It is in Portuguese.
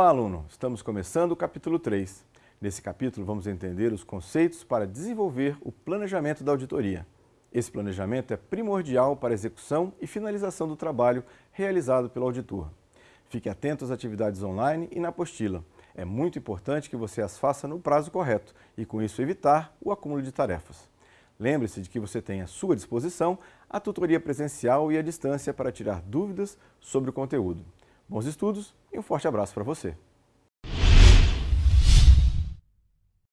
aluno! Estamos começando o capítulo 3. Nesse capítulo vamos entender os conceitos para desenvolver o planejamento da auditoria. Esse planejamento é primordial para a execução e finalização do trabalho realizado pelo auditor. Fique atento às atividades online e na apostila. É muito importante que você as faça no prazo correto e, com isso, evitar o acúmulo de tarefas. Lembre-se de que você tem à sua disposição a tutoria presencial e à distância para tirar dúvidas sobre o conteúdo. Bons estudos e um forte abraço para você!